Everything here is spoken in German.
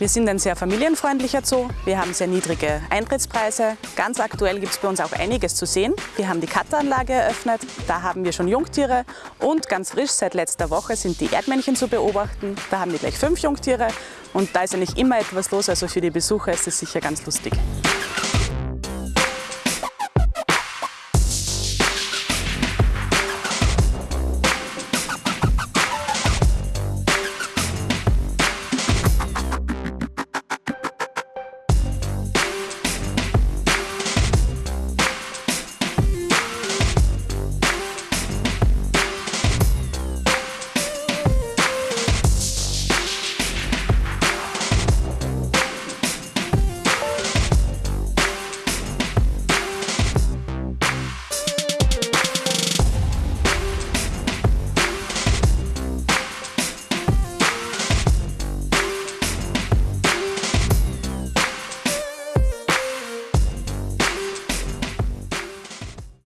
Wir sind ein sehr familienfreundlicher Zoo. Wir haben sehr niedrige Eintrittspreise. Ganz aktuell gibt es bei uns auch einiges zu sehen. Wir haben die Katteranlage eröffnet. Da haben wir schon Jungtiere. Und ganz frisch seit letzter Woche sind die Erdmännchen zu beobachten. Da haben wir gleich fünf Jungtiere. Und da ist eigentlich immer etwas los. Also für die Besucher ist es sicher ganz lustig.